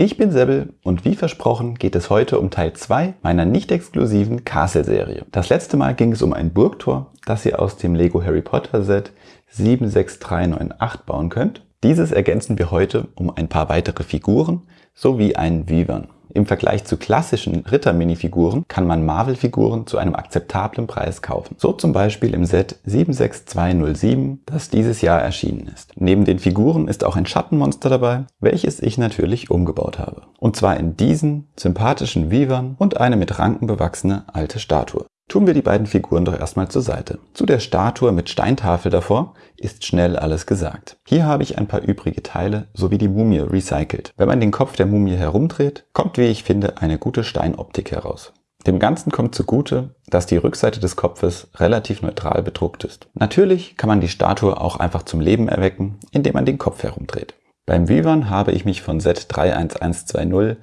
Ich bin Sebbel und wie versprochen geht es heute um Teil 2 meiner nicht exklusiven Castle-Serie. Das letzte Mal ging es um ein Burgtor, das ihr aus dem Lego Harry Potter Set 76398 bauen könnt. Dieses ergänzen wir heute um ein paar weitere Figuren sowie einen Vivern. Im Vergleich zu klassischen Ritter-Minifiguren kann man Marvel-Figuren zu einem akzeptablen Preis kaufen. So zum Beispiel im Set 76207, das dieses Jahr erschienen ist. Neben den Figuren ist auch ein Schattenmonster dabei, welches ich natürlich umgebaut habe. Und zwar in diesen sympathischen Vivern und eine mit Ranken bewachsene alte Statue. Tun wir die beiden Figuren doch erstmal zur Seite. Zu der Statue mit Steintafel davor ist schnell alles gesagt. Hier habe ich ein paar übrige Teile sowie die Mumie recycelt. Wenn man den Kopf der Mumie herumdreht, kommt wie ich finde eine gute Steinoptik heraus. Dem Ganzen kommt zugute, dass die Rückseite des Kopfes relativ neutral bedruckt ist. Natürlich kann man die Statue auch einfach zum Leben erwecken, indem man den Kopf herumdreht. Beim Vivern habe ich mich von Set 31120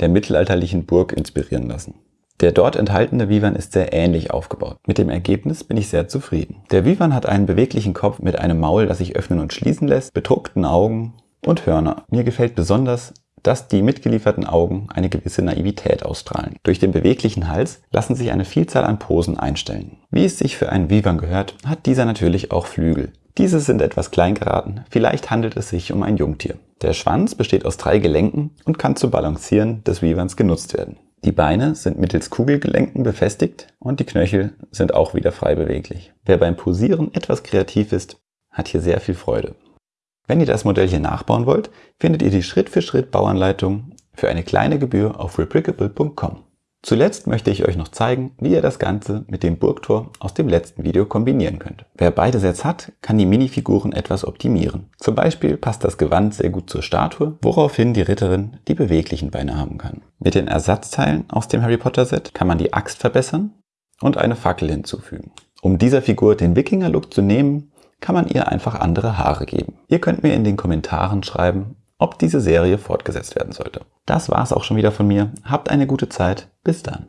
der mittelalterlichen Burg inspirieren lassen. Der dort enthaltene Vivan ist sehr ähnlich aufgebaut. Mit dem Ergebnis bin ich sehr zufrieden. Der Vivan hat einen beweglichen Kopf mit einem Maul, das sich öffnen und schließen lässt, bedruckten Augen und Hörner. Mir gefällt besonders, dass die mitgelieferten Augen eine gewisse Naivität ausstrahlen. Durch den beweglichen Hals lassen sich eine Vielzahl an Posen einstellen. Wie es sich für einen Vivan gehört, hat dieser natürlich auch Flügel. Diese sind etwas klein geraten, vielleicht handelt es sich um ein Jungtier. Der Schwanz besteht aus drei Gelenken und kann zum Balancieren des Vivans genutzt werden. Die Beine sind mittels Kugelgelenken befestigt und die Knöchel sind auch wieder frei beweglich. Wer beim Posieren etwas kreativ ist, hat hier sehr viel Freude. Wenn ihr das Modell hier nachbauen wollt, findet ihr die Schritt-für-Schritt Bauanleitung für eine kleine Gebühr auf replicable.com. Zuletzt möchte ich euch noch zeigen, wie ihr das Ganze mit dem Burgtor aus dem letzten Video kombinieren könnt. Wer beide Sets hat, kann die Minifiguren etwas optimieren. Zum Beispiel passt das Gewand sehr gut zur Statue, woraufhin die Ritterin die beweglichen Beine haben kann. Mit den Ersatzteilen aus dem Harry Potter Set kann man die Axt verbessern und eine Fackel hinzufügen. Um dieser Figur den Wikinger-Look zu nehmen, kann man ihr einfach andere Haare geben. Ihr könnt mir in den Kommentaren schreiben, ob diese Serie fortgesetzt werden sollte. Das war's auch schon wieder von mir. Habt eine gute Zeit. Bis dann.